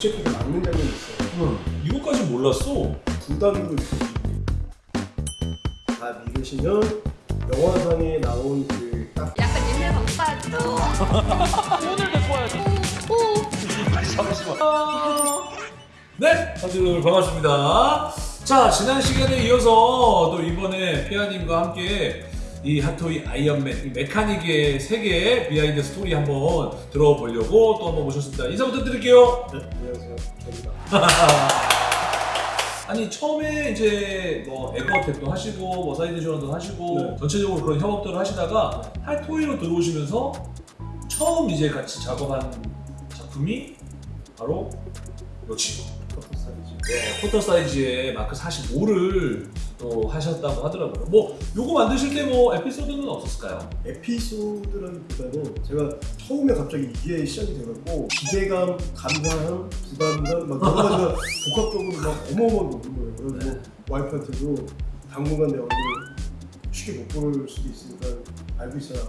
재킷을 막는 장면이 있어요. 응. 이거까지 몰랐어. 느껴지고 다 믿으시면 영화상에 나온 그 딱 약간 옛날 방파도 오늘 데리고 와야지. 잠시만. 네, 다들 반갑습니다. 자, 지난 시간에 이어서 또 이번에 피아님과 함께 이 핫토이 아이언맨, 이 메카닉의 세계 비하인드 스토리 한번 들어보려고 또 한번 모셨습니다. 인사 부탁드릴게요. 네, 안녕하세요. 저입니다. 아니 처음에 이제 뭐 에거어택도 하시고 뭐 사이드 지원도 하시고 네. 전체적으로 그런 협업들을 하시다가 핫토이로 들어오시면서 처음 이제 같이 작업한 작품이 바로 요 친구 쿼터 사이즈. 네, 쿼터 사이즈의 마크 45를 또 하셨다고 하더라고요. 뭐 요거 만드실 때 뭐 에피소드는 없었을까요? 에피소드라기보다는 제가 처음에 갑자기 이게 시작이 돼갖고 기대감, 감사함, 부담감 막 여러 가지가 복합적으로 막 어마어마하게 오는 거예요. 그래서 뭐 와이프한테도 당분간 내 얼굴을 쉽게 못 볼 수도 있으니까 알고 있어라.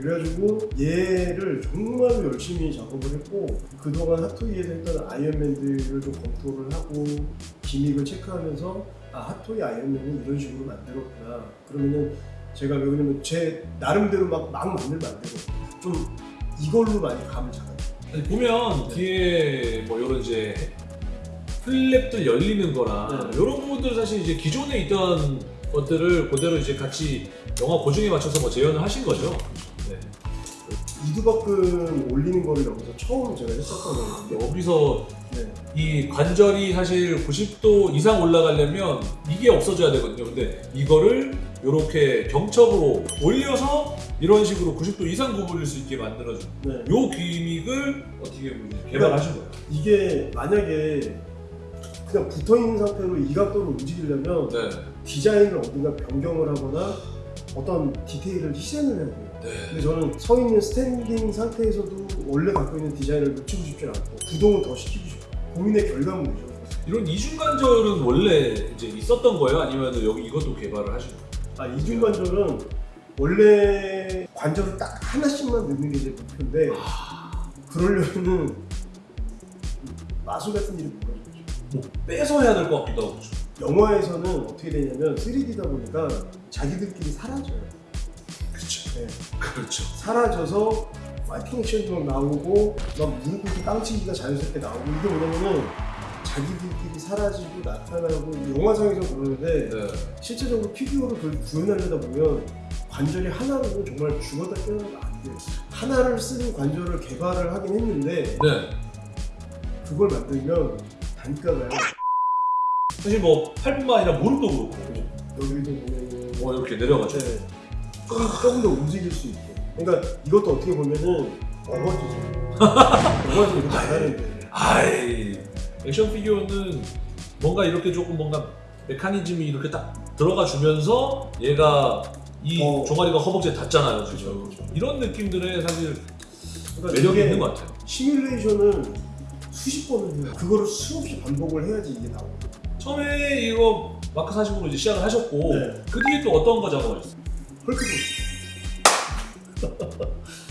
그래가지고 얘를 정말 열심히 작업을 했고 그동안 핫토이에서 했던 아이언맨들을 좀 검토를 하고 기믹을 체크하면서 아 핫토이 아이언맨은 이런 식으로 만들었구나 그러면은 제가 왜냐면 제 나름대로 막, 막 만들면 안 되고 좀 이걸로 많이 감을 잡아요 아니, 보면 뒤에 뭐 이런 이제 플랩들 열리는 거나 네. 이런 부분들 사실 이제 기존에 있던 것들을 그대로 이제 같이 영화 고증에 맞춰서 뭐 재현을 하신 거죠. 네. 이두박근 올리는 거를 여기서 처음 제가 했었던 거거든요 여기서 네. 이 관절이 사실 90도 이상 올라가려면 이게 없어져야 되거든요. 근데 이거를 이렇게 경첩으로 올려서 이런 식으로 90도 이상 구부릴 수 있게 만들어준 네. 요 gimmick을 어떻게 보면 개발하신 거예요. 이게 만약에 그냥 붙어있는 상태로 이 각도로 움직이려면 네. 디자인을 어딘가 변경을 하거나 어떤 디테일을 희생을 해야 돼요 네. 근데 저는 서 있는 스탠딩 상태에서도 원래 갖고 있는 디자인을 놓치고 싶지 않고 구동을 더 시키고 싶고 고민의 결과물이죠. 이런 이중 관절은 원래 이제 있었던 거예요? 아니면 여기 이것도 개발을 하신 거예요? 아 이중 관절은 원래 관절을 딱 하나씩만 넣는 게 제 목표인데 그러려면은 마술 같은 일이 벌어지죠. 뭐 빼서 해야 될 것 같기도 하고? 영화에서는 어떻게 되냐면 3D다 보니까 자기들끼리 사라져요. 그렇죠. 네. 그렇죠. 사라져서 파이팅 액션도 막 나오고 막 무릎 꿇고 땅치기가 자연스럽게 나오고 이게 뭐냐면은 자기들끼리 사라지고 나타나고 영화상에서 그러는데 네. 실제적으로 피규어를 그걸 구현하려다 보면 관절이 하나로는 정말 죽었다 깨어나도 안 돼요. 하나를 쓰는 관절을 개발을 하긴 했는데 네. 그걸 만들면 단가가요. 사실 뭐 팔뿐만 아니라 무릎도 그렇고 여기도 보면은 뭐 이렇게 내려가죠. 네. 조금, 조금 더 움직일 수 있게. 그러니까 이것도 어떻게 보면은 어거지죠. 어거지 이렇게 안 하는데. 아이 액션 피규어는 뭔가 이렇게 조금 뭔가 메커니즘이 이렇게 딱 들어가 주면서 얘가 이 어. 종아리가 허벅지에 닿잖아요. 그렇죠, 그렇죠. 이런 느낌들에 사실 그러니까 매력이 있는 것 같아요. 시뮬레이션을 수십 번을 해요. 그거를 수없이 반복을 해야지 이게 나오고. 처음에 이거 마크 40으로 이제 시작을 하셨고 네. 그 뒤에 또 어떤 거 작업하셨어요? 헐크버스터.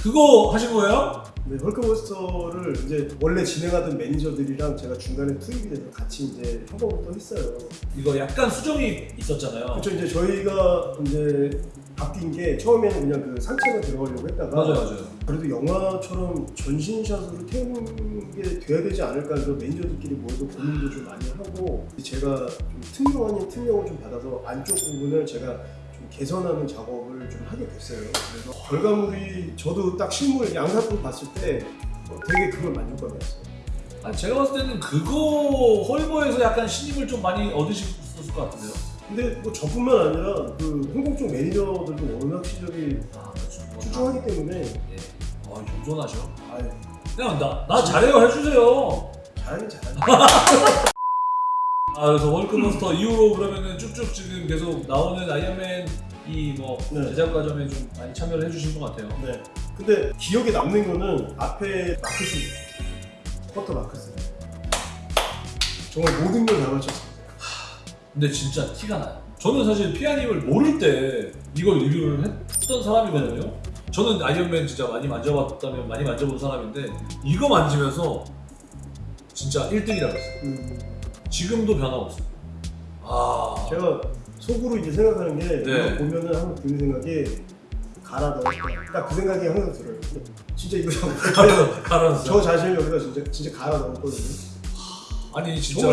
그거 하신 거예요? 네, 헐크버스터를 이제 원래 진행하던 매니저들이랑 제가 중간에 투입이 돼서 같이 이제 협업을 또 했어요. 이거 약간 수정이 있었잖아요. 그렇죠. 이제 저희가 이제 바뀐 게 처음에는 그냥 그 상체만 들어가려고 했다가 맞아요, 맞아요. 그래도 영화처럼 전신샷으로 태우는 게 돼야 되지 않을까 해서 매니저들끼리 모여서 고민도 좀 많이 하고 제가 좀 특명 아닌 특명을 좀 받아서 안쪽 부분을 제가 좀 개선하는 작업을 좀 하게 됐어요. 그래서 결과물이 저도 딱 실물 양사품 봤을 때 어, 되게 그걸 만족감이었어요. 아니, 제가 봤을 때는 그거 헐버에서 약간 신임을 좀 많이 얻으셨을 것 같은데요. 근데 뭐 저뿐만 아니라 그 홍콩 쪽 매니저들도 워낙 실력이 아, 그렇죠. 출중하기 때문에 예. 아, 겸손하셔. 아유 그냥 나, 나 잘해요 해주세요. 잘하긴 잘하네. 아, 그래서 헐크버스터 이후로 그러면은 쭉쭉 지금 계속 나오는 아이언맨 이뭐 네. 제작 과정에 좀 많이 참여를 해주신 것 같아요. 네. 근데 기억에 남는 거는 앞에 마크스, 쿼터 마크스. 정말 모든 걸 다 맞췄어요. 근데 진짜 티가 나요. 저는 사실 피아님을 모를 때 이걸 리뷰를 했던 사람이거든요. 저는 아이언맨 진짜 많이 만져봤다면 많이 만져본 사람인데 이거 만지면서 진짜 1등이라고 했어요. 음, 지금도 변함없어요. 아, 제가 속으로 이제 생각하는 게 네. 이거 보면은 항상 드는 생각이 갈아 넣었다. 딱 그 생각이 항상 들어요. 진짜 이거 가라, 가라앉았어요. 저 자신을 여기다 진짜 진짜 갈아 넣었거든요. 아니 진짜.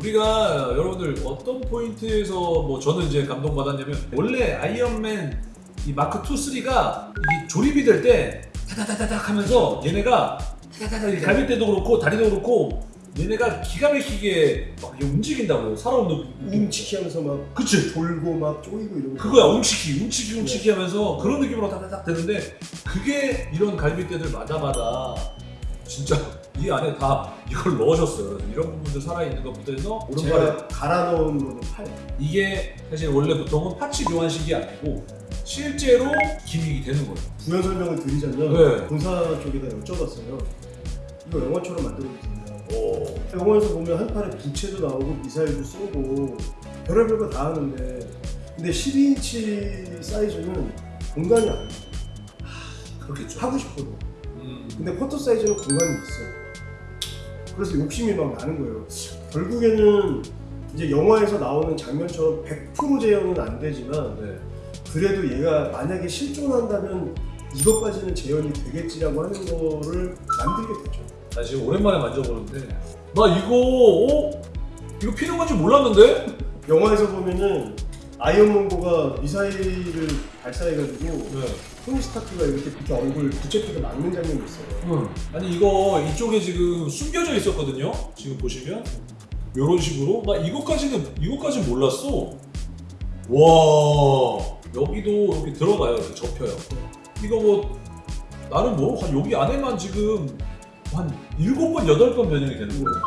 우리가 여러분들 어떤 포인트에서 뭐 저는 이제 감동받았냐면 원래 아이언맨 이 마크 2, 3가 이 조립이 될 때 타다다다닥 하면서 얘네가 타다다닥 이 갈비뼈도 그렇고 다리도 그렇고 얘네가 기가 막히게 막 움직인다고요. 살아오는 느낌. 움치키하면서 막 그치. 돌고 막 쪼이고 이러고. 그거야 움치키 움치키 움치키 하면서 그런 느낌으로 타다닥 되는데 그게 이런 갈비뼈들 마다마다 진짜 이 안에 다 이걸 넣으셨어요. 이런 부분들 살아있는 것부터 해서 오른팔에 제가 갈아 넣은 거는 팔. 이게 사실 원래 보통은 파츠 교환식이 아니고 실제로 기믹이 되는 거예요. 부연 설명을 드리자면 네. 본사 쪽에다 여쭤봤어요. 이거 영화처럼 만들어 주세요. 오. 영화에서 보면 한 판에 부채도 나오고 미사일도 쏘고 별의별 거 다 하는데 근데 12인치 사이즈는 공간이 안 돼요. 그렇겠죠. 하고 싶어도. 음. 근데 포토 사이즈는 공간이 있어요. 그래서 욕심이 막 나는 거예요. 결국에는 이제 영화에서 나오는 장면처럼 100% 재현은 안 되지만 네. 그래도 얘가 만약에 실존한다면 이것까지는 재현이 되겠지라고 하는 거를 만들게 되죠. 나 지금 오랜만에 만져보는데 나 이거 어? 이거 피는 건지 몰랐는데? 영화에서 보면은 아이언먼고가 미사일을 발사해가지고 네. 토니 스타크가 이렇게, 이렇게 얼굴 부채피가 막는 장면이 있어요. 아니 이거 이쪽에 지금 숨겨져 있었거든요. 지금 보시면 이런 식으로 나 이거까지는 이거까지 몰랐어. 와 여기도 이렇게 들어가요. 이렇게 접혀요. 이거 뭐 나는 뭐한 여기 안에만 지금 한 일곱 번 여덟 번 변형이 되는 거예요.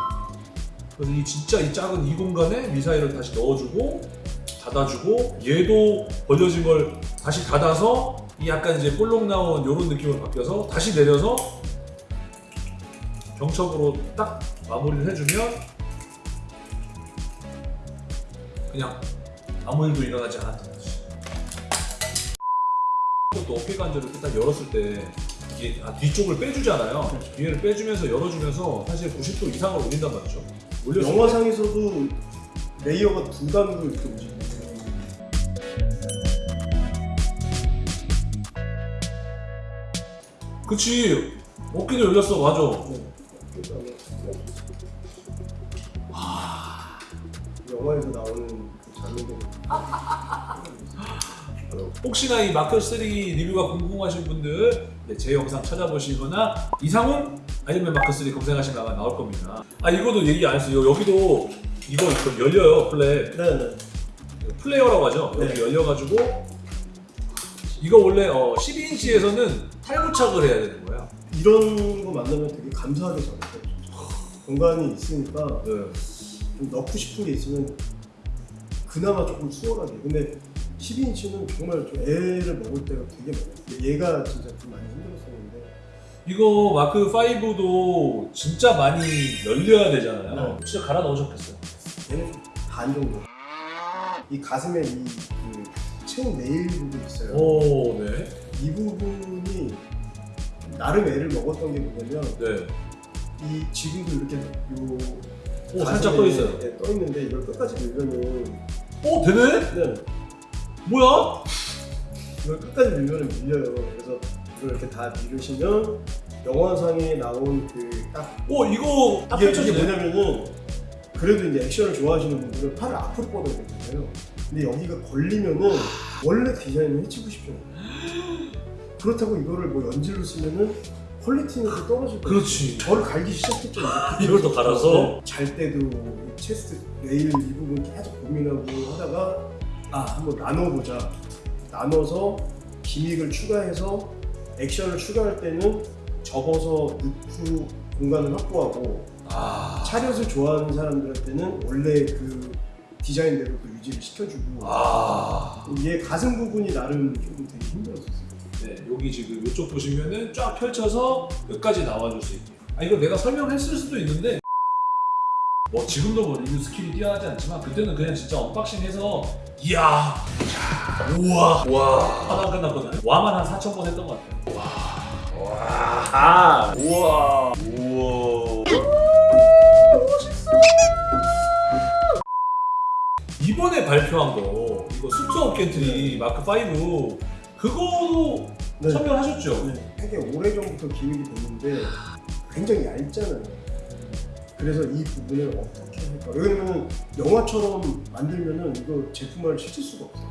그래서 이 진짜 이 작은 이 공간에 미사일을 다시 넣어주고 닫아주고 얘도 벌려진 걸 다시 닫아서 이 약간 이제 볼록 나온 이런 느낌으로 바뀌어서 다시 내려서 경첩으로 딱 마무리를 해주면 그냥 아무 일도 일어나지 않았던 거지. 또 어깨 관절을 딱 열었을 때 이게 아, 뒤쪽을 빼주잖아요. 뒤에를 빼주면서 열어주면서 사실 90도 이상을 올린단 말이죠. 때 영화상에서도 레이어가 두 단으로 이렇게 움직이고 그치 어깨도 열렸어 맞아. 네. 영화에서 나오는 그 장면들 혹시나 이 마크 3 리뷰가 궁금하신 분들 네, 제 영상 찾아보시거나 이상훈 아니면 마크 3 검색하시면 아마 나올 겁니다. 아 이거도 얘기 안 했어요. 여기도 이거 열려요 플랫 네네 flare라고 하죠. 여기 네. 열려가지고 이거 원래 어, 12인치에서는 탈부착을 해야 되는 거야. 이런 거 만나면 되게 감사하게 잘했어요 공간이 있으니까 네. 좀 넣고 싶은 게 있으면 그나마 조금 수월하게 근데 12인치는 정말 좀 애를 먹을 때가 되게 많아요 근데 얘가 진짜 좀 많이 힘들었었는데 이거 마크 5도 진짜 많이 열려야 되잖아요. 네. 진짜 갈아 넣으셨겠어요. 얘는 좀반 정도 이 가슴에 이그 체온 네일 부분 있어요 오, 네. 이 부분이 나름 애를 먹었던 게 뭐냐면 네. 이 지금도 이렇게 요 오, 살짝 떠 있어요. 네, 떠 있는데 이걸 끝까지 밀면은 오, 되네? 네, 뭐야? 이걸 끝까지 밀면은 밀려요. 그래서 이걸 이렇게 다 밀으시면 영화상에 나온 그딱 오, 이거 딱 이게, 이게 펼쳐지네. 뭐냐면은 그래도 이제 액션을 좋아하시는 분들은 팔을 앞으로 뻗어야 되잖아요. 근데 여기가 걸리면은 원래 디자인을 해치기 싫잖아요. 그렇다고 이거를 뭐 연질로 쓰면은 quality는 또 떨어질 거예요. 그렇지. 저를 갈기 시작했죠. 이걸 또 갈아서? 잘 때도 이 chest 레일 이 부분 계속 고민하고 하다가 아 한번 나눠보자. 나눠서 gimmick을 추가해서 액션을 추가할 때는 접어서 넣고 공간을 확보하고 아. 차렷을 좋아하는 사람들한테는 원래 그 디자인대로 또 유지를 시켜주고 아. 얘 가슴 부분이 나름 좀 되게 힘들었었어요. 네, 여기 지금 이쪽 보시면은 쫙 펼쳐서 끝까지 나와줄 수 있게. 아, 이거 내가 설명했을 수도 있는데, 뭐 지금도 뭐 리뷰 skill이 뛰어나지 않지만 그때는 그냥 진짜 unboxing해서 이야 우와 우와 하다 끝났거든요 와만 한 4천 번 했던 것 같아요 와, 우와 아, 우와 우와 멋있어 이번에 발표한 거 이거 suit up 계트리 네. 마크 5 그거 네. 참여하셨죠? 네. 되게 오래전부터 기획이 됐는데 굉장히 얇잖아요 그래서 이 부분을 어떻게 할까? 왜냐면 영화처럼 만들면은 이거 제품화를 시킬 수가 없어요.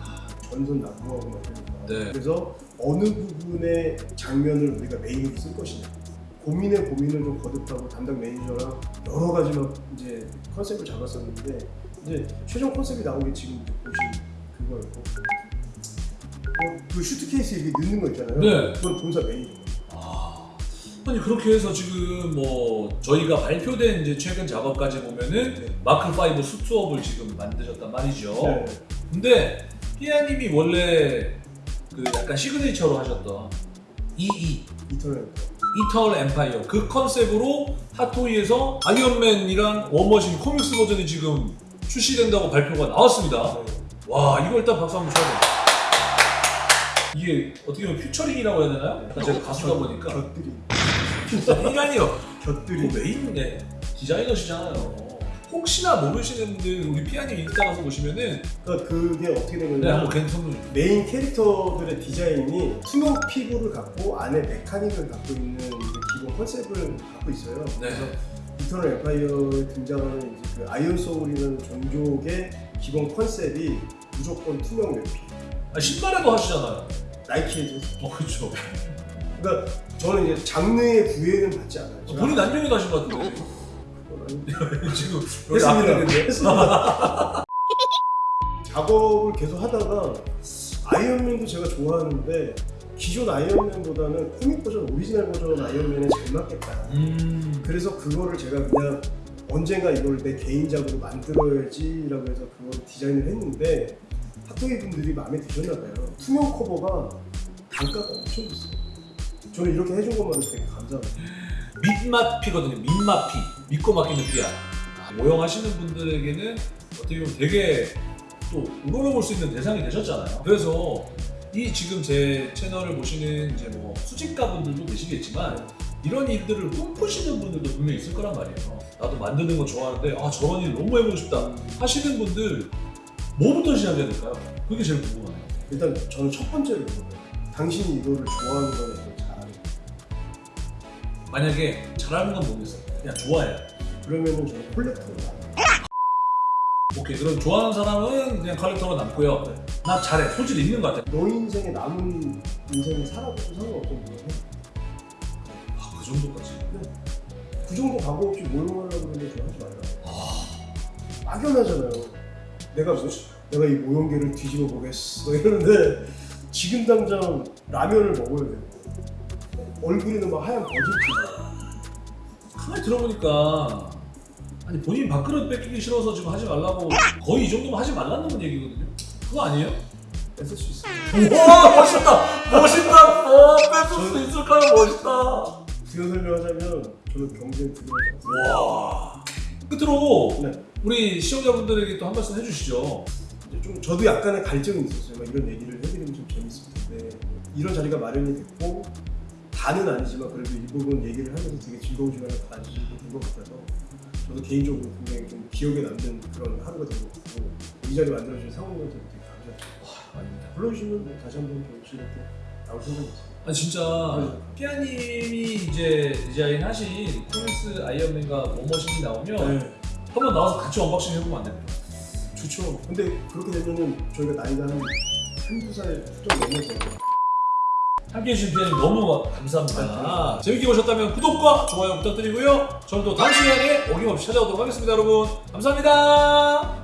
전선 납부하고 만드니까. 네. 그래서 어느 부분의 장면을 우리가 메인으로 쓸 것이냐. 고민에 고민을 좀 거듭하고 담당 매니저랑 여러 가지 막 이제 컨셉을 잡았었는데 이제 최종 컨셉이 나온 게 지금 보신 그거였고 어, 그 슈트케이스 이렇게 넣는 거 있잖아요. 네. 그건 본사 매니저. 아, 아니 그렇게 해서 지금 뭐 저희가 발표된 이제 최근 작업까지 보면은 네. 마크 5 suit up을 지금 만드셨단 말이죠. 네. 근데 피아님이 원래 그 약간 signature로 하셨던 EE 이터널. 이터널 엠파이어 그 컨셉으로 핫토이에서 아이언맨이랑 워머신 comics 버전이 지금 출시된다고 발표가 나왔습니다. 네. 와 이거 일단 박수 한번 쳐야 돼. 이게 어떻게 보면 featuring이라고 해야 되나요? 약간 제가 가수다 보니까 곁들이. 인간이요. 곁들이. 그 메인 네, 디자이너시잖아요. 혹시나 모르시는 분들 우리 피아님 인스타 가서 보시면은 그러니까 그게 어떻게 된네 한번 괜찮은 메인 캐릭터들의 디자인이 투명 피부를 갖고 안에 mechanic을 갖고 있는 그 기본 컨셉을 갖고 있어요. 네. 그래서 이터널 엠파이어에 등장하는 이제 그 아이언 소울이라는 종족의 기본 컨셉이 무조건 투명 외피. 아, 신발에도 하시잖아요. 나이키에서. 어 그렇죠. 그러니까 저는 이제 장르의 구애는 받지 않아요. 제가 본인 안녕히도 하신 것 같은데. 지금 여기 앞에 했습니다. 했습니다. 작업을 계속 하다가 아이언맨도 제가 좋아하는데 기존 아이언맨보다는 코믹 버전, 오리지널 버전 아이언맨에 잘 맞겠다. 음. 그래서 그거를 제가 그냥 언젠가 이걸 내 개인작으로 만들어야지 라고 해서 그거를 디자인을 했는데 핫토이 분들이 마음에 드셨나 봐요. 투명 커버가 단가가 엄청 비싸요. 저는 이렇게 해준 것만으로 되게 감사합니다. 밑맛 피거든요. 밑맛 피. 믿고 맡기는 피야. 아, 모형하시는 분들에게는 어떻게 보면 되게 또 우러러볼 수 있는 대상이 되셨잖아요. 그래서 이 지금 제 채널을 보시는 이제 뭐 수집가 분들도 계시겠지만 이런 일들을 꿈꾸시는 분들도 분명히 있을 거란 말이에요. 나도 만드는 거 좋아하는데 아 저런 일 너무 해보고 싶다 하시는 분들 뭐부터 시작해야 될까요? 그게 제일 궁금하네요. 일단 저는 첫 번째로 물어봐요. 당신이 이거를 좋아하는 이걸 잘하는 거 만약에 잘하는 건 모르겠어요. 그냥 좋아해요. 그러면은 저는 콜렉터로. 오케이 그럼 좋아하는 사람은 그냥 컬렉터로 남고요. 나 잘해 소질 있는 것 같아. 너 인생에 남은 인생을 살아도 상관없던 거예요. 아, 그 정도까지. 그 정도 각오 없이 모욕하려고 그러는데 저 하지 말라. 막연하잖아요. 내가 뭐, 내가 이 모형계를 뒤집어 보겠어 이러는데 지금 당장 라면을 먹어야 돼요. 얼굴에는 막 하얀 버질기. 가만히 들어보니까 아니 본인 밥그릇 뺏기기 싫어서 지금 하지 말라고 거의 이 정도면 하지 말라는 얘기거든요. 그거 아니에요? 뺏을 수 있어요. 와 멋있다 멋있다 어 뺏을 수 있을까요 멋있다 부연 설명하자면 저는 경쟁 않습니다. 와 끝으로 네. 우리 시청자분들에게 또 한 말씀 해주시죠 이제 좀 저도 약간의 갈증이 있었어요. 막 이런 얘기를 해드리면 좀 재밌을 텐데 이런 자리가 마련이 됐고 다는 아니지만 그래도 일부분 얘기를 하면서 되게 즐거운 시간을 가지고 된것 같아서 저도 개인적으로 굉장히 좀 기억에 남는 그런 하루가 된 것 같고 이 자리 만들어주신 상호님한테 되게 감사드립니다. 아닙니다 불러주시면 뭐 다시 한번 경치 이렇게 나올 생각이 있어요. 아니 진짜 피아님이 이제 디자인하신 코믹스 아이언맨과 워머신이 나오면 네. 한번 나와서 같이 unboxing 해보면 안 됩니까? 좋죠. 근데 그렇게 되면은 저희가 나이가 한 한두 살좀 넘어서 함께해 주신 피아님 너무 감사합니다. 재밌게 보셨다면 구독과 좋아요 부탁드리고요. 저는 또 다음 시간에 어김없이 찾아오도록 하겠습니다, 여러분. 감사합니다.